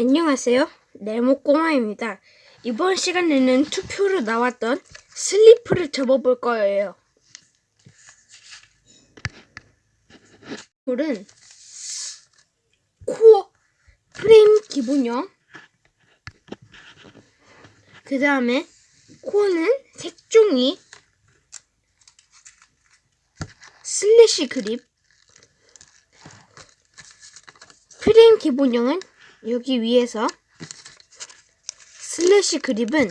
안녕하세요. 네모꼬마입니다. 이번 시간에는 투표로 나왔던 슬리프를 접어볼 거예요. 물은 코어 프레임 기본형 그 다음에 코어는 색종이 슬래시 그립 프레임 기본형은 여기 위에서 슬래시 그립은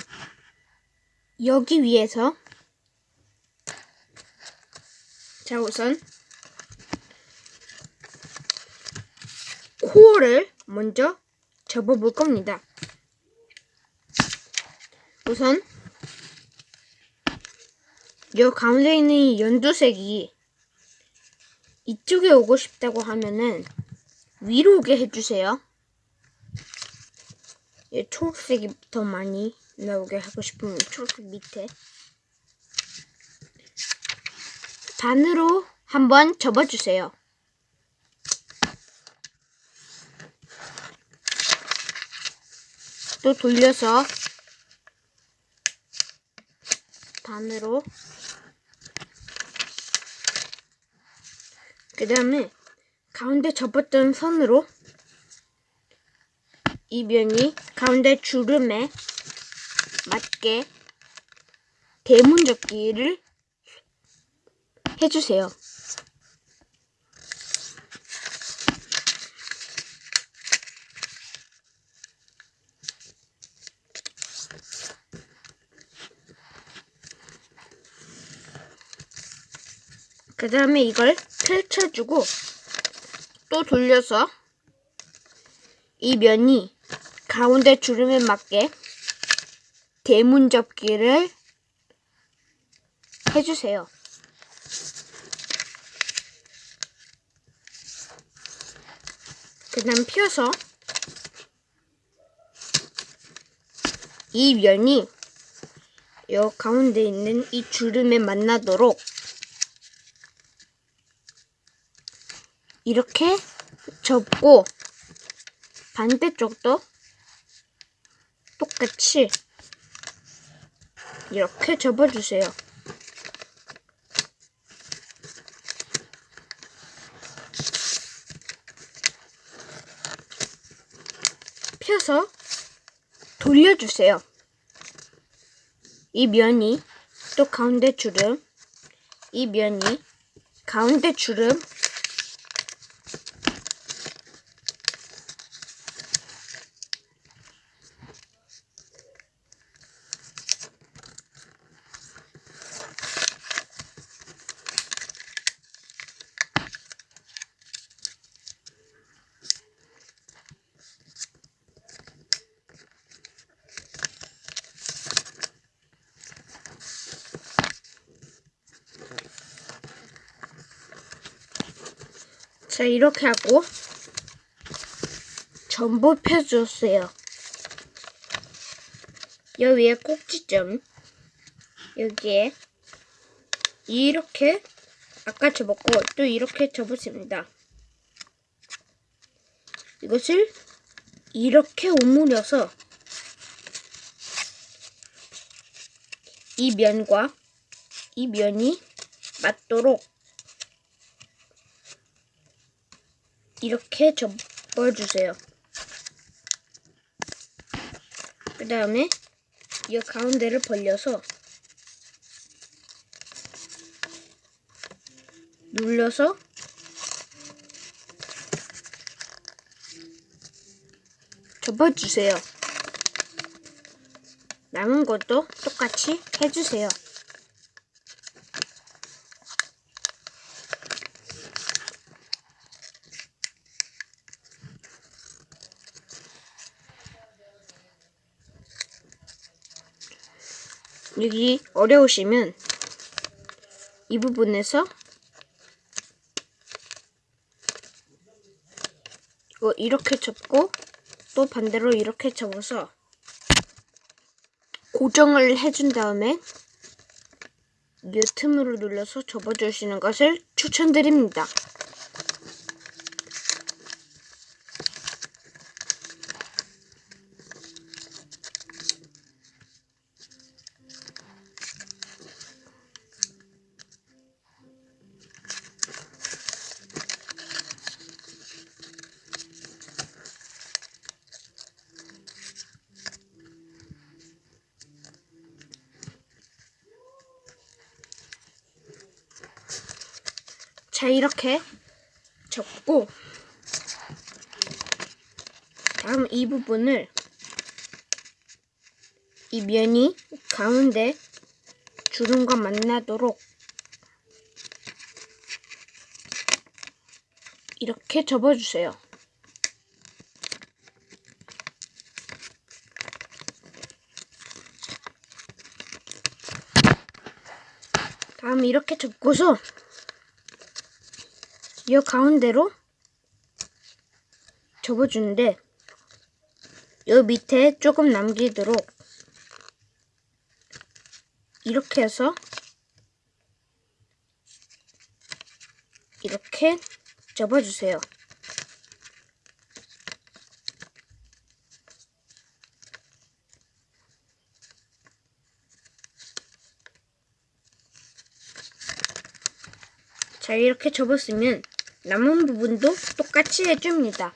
여기 위에서 자 우선 코어를 먼저 접어볼 겁니다. 우선 요 가운데 있는 이 연두색이 이쪽에 오고 싶다고 하면은 위로 오게 해주세요. 얘 초록색이 더 많이 나오게 하고 싶으면 초록색 밑에 반으로 한번 접어주세요. 또 돌려서 반으로 그 다음에 가운데 접었던 선으로 이 면이 가운데 주름에 맞게 대문 접기를 해주세요. 그 다음에 이걸 펼쳐주고 또 돌려서 이 면이 가운데 주름에 맞게 대문 접기를 해주세요. 그 다음 펴서 이 면이 요 가운데 있는 이 주름에 만나도록 이렇게 접고 반대쪽도 똑같이 이렇게 접어주세요. 펴서 돌려주세요. 이 면이 또 가운데 주름, 이 면이 가운데 주름, 자, 이렇게 하고 전부 펴주세요. 여기 위에 꼭지점 여기에 이렇게 아까 접었고 또 이렇게 접었습니다. 이것을 이렇게 오므려서 이 면과 이 면이 맞도록 이렇게 접어주세요. 그 다음에 이 가운데를 벌려서 눌러서 접어주세요. 남은 것도 똑같이 해주세요. 여기 어려우시면 이 부분에서 이거 이렇게 접고 또 반대로 이렇게 접어서 고정을 해준 다음에 이 틈으로 눌러서 접어주시는 것을 추천드립니다. 자, 이렇게 접고, 다음 이 부분을 이 면이 가운데 주름과 만나도록 이렇게 접어주세요. 다음 이렇게 접고서 이 가운데로 접어주는데 요 밑에 조금 남기도록 이렇게 해서 이렇게 접어주세요. 자, 이렇게 접었으면 남은 부분도 똑같이 해줍니다.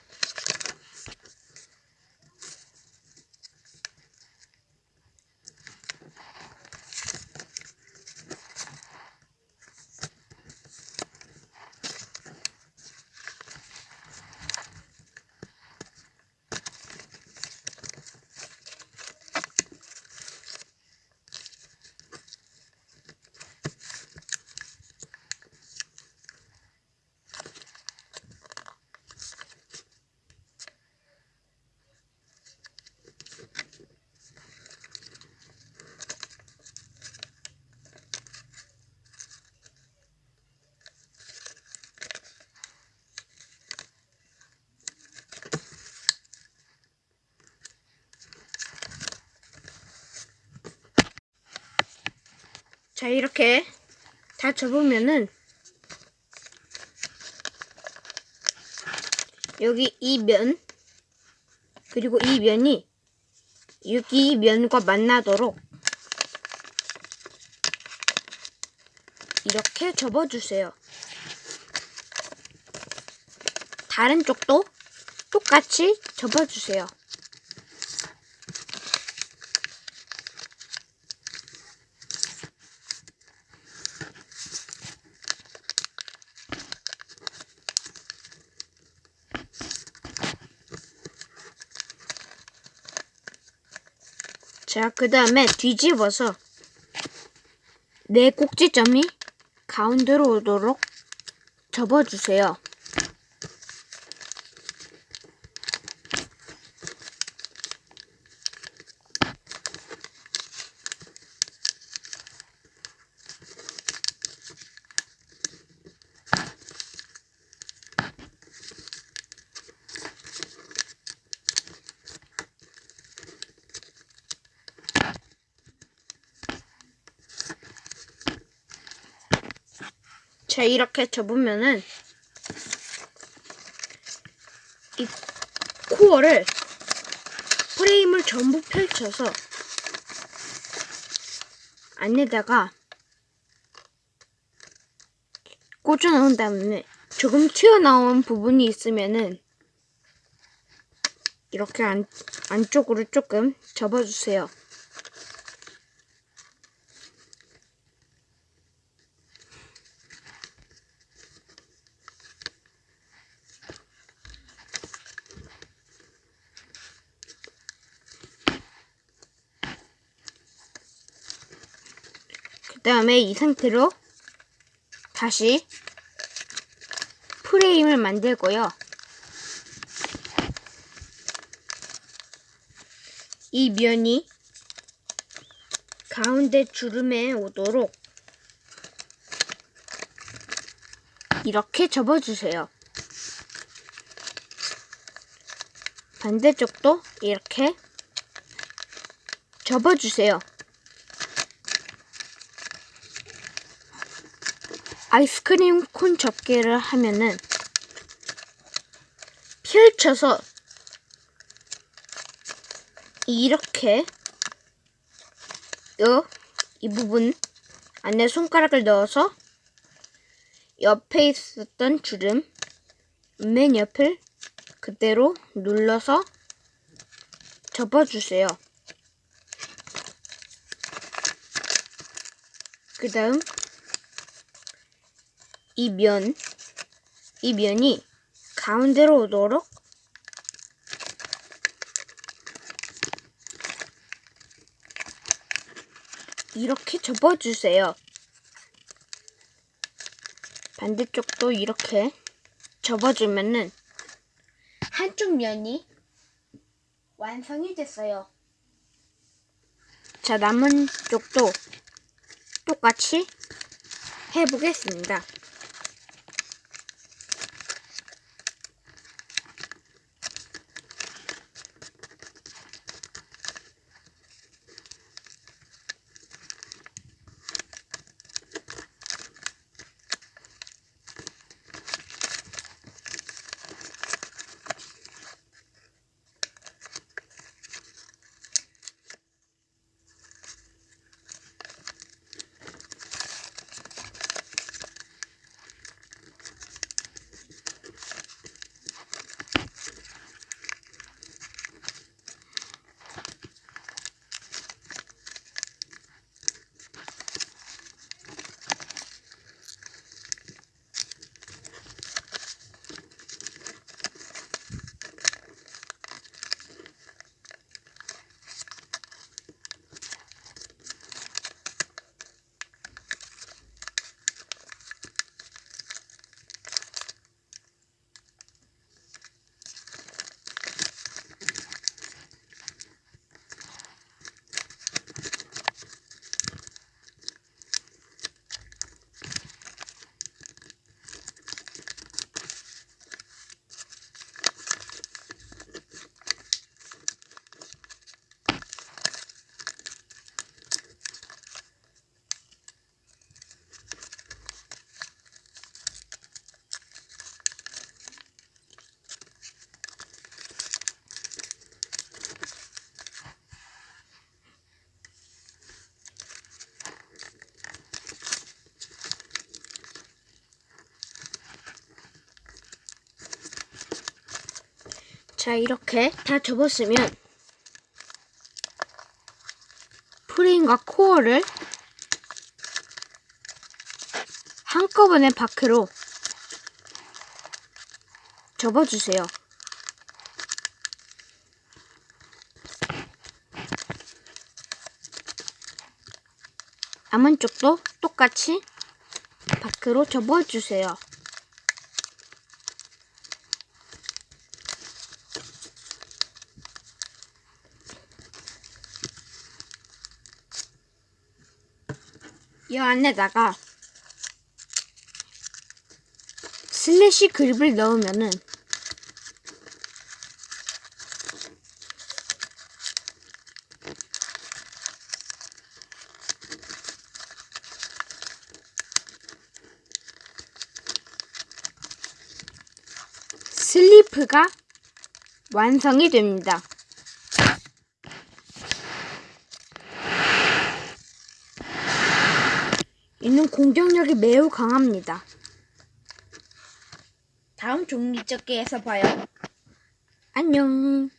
자, 이렇게 다 접으면은 여기 이 면, 그리고 이 면이 여기 면과 만나도록 이렇게 접어주세요. 다른 쪽도 똑같이 접어주세요. 자, 그 다음에 뒤집어서 네 꼭지점이 가운데로 오도록 접어주세요. 자, 이렇게 접으면은 이 코어를 프레임을 전부 펼쳐서 안에다가 꽂아 넣은 다음에 조금 튀어나온 부분이 있으면은 이렇게 안, 안쪽으로 조금 접어주세요. 다음에 이 상태로 다시 프레임을 만들고요. 이 면이 가운데 주름에 오도록 이렇게 접어주세요. 반대쪽도 이렇게 접어주세요. 아이스크림 콘 접기를 하면은 펼쳐서 이렇게 요 이 부분 안에 손가락을 넣어서 옆에 있었던 주름 맨 옆을 그대로 눌러서 접어주세요. 그 다음 이 면 이 면이 가운데로 오도록 이렇게 접어주세요. 반대쪽도 이렇게 접어주면은 한쪽 면이 완성이 됐어요. 자, 남은 쪽도 똑같이 해보겠습니다. 자, 이렇게 다 접었으면 프레임과 코어를 한꺼번에 바크로 접어주세요. 남은 쪽도 똑같이 바크로 접어주세요. 이 안에다가 슬래시 그립을 넣으면은 슬리프가 완성이 됩니다. 이는 공격력이 매우 강합니다. 다음 종이접기에서 봐요. 안녕.